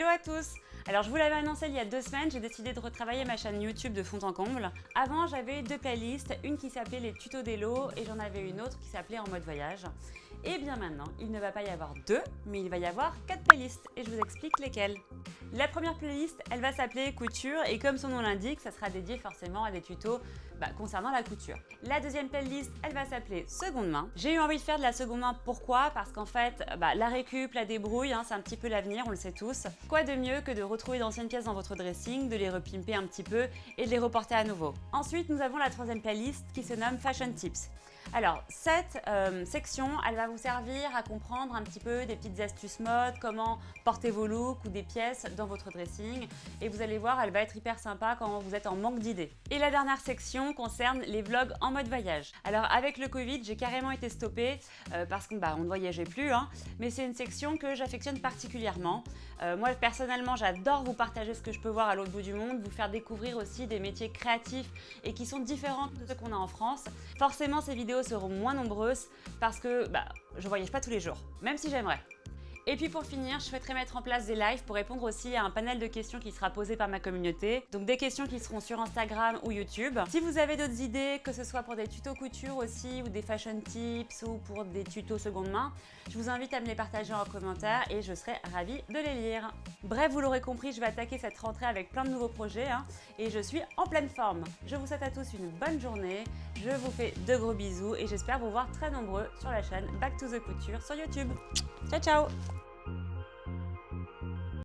Hello à tous alors je vous l'avais annoncé il y a deux semaines, j'ai décidé de retravailler ma chaîne YouTube de fond en comble. Avant j'avais deux playlists, une qui s'appelait les tutos d'Hello et j'en avais une autre qui s'appelait en mode voyage. Et bien maintenant, il ne va pas y avoir deux, mais il va y avoir quatre playlists et je vous explique lesquelles. La première playlist, elle va s'appeler couture et comme son nom l'indique, ça sera dédié forcément à des tutos bah, concernant la couture. La deuxième playlist, elle va s'appeler seconde main. J'ai eu envie de faire de la seconde main, pourquoi? Parce qu'en fait, bah, la récup, la débrouille, hein, c'est un petit peu l'avenir, on le sait tous. Quoi de mieux que de retrouver d'anciennes pièces dans votre dressing, de les repimper un petit peu et de les reporter à nouveau? Ensuite, nous avons la troisième playlist qui se nomme Fashion Tips. Alors, cette euh, section, elle va vous servir à comprendre un petit peu des petites astuces mode, comment porter vos looks ou des pièces dans votre dressing. Et vous allez voir, elle va être hyper sympa quand vous êtes en manque d'idées. Et la dernière section concerne les vlogs en mode voyage. Alors, avec le Covid, j'ai carrément été stoppée euh, parce qu'on bah, ne voyageait plus. Hein. mais c'est une section que j'affectionne particulièrement. Euh, moi, personnellement, j'adore vous partager ce que je peux voir à l'autre bout du monde, vous faire découvrir aussi des métiers créatifs et qui sont différents de ceux qu'on a en France. Forcément, ces seront moins nombreuses parce que bah, je voyage pas tous les jours, même si j'aimerais. Et puis pour finir, je souhaiterais mettre en place des lives pour répondre aussi à un panel de questions qui sera posé par ma communauté. Donc des questions qui seront sur Instagram ou YouTube. Si vous avez d'autres idées, que ce soit pour des tutos couture aussi, ou des fashion tips, ou pour des tutos seconde main, je vous invite à me les partager en commentaire et je serai ravie de les lire. Bref, vous l'aurez compris, je vais attaquer cette rentrée avec plein de nouveaux projets hein, et je suis en pleine forme. Je vous souhaite à tous une bonne journée, je vous fais de gros bisous et j'espère vous voir très nombreux sur la chaîne Back to the Couture sur YouTube. Ciao ciao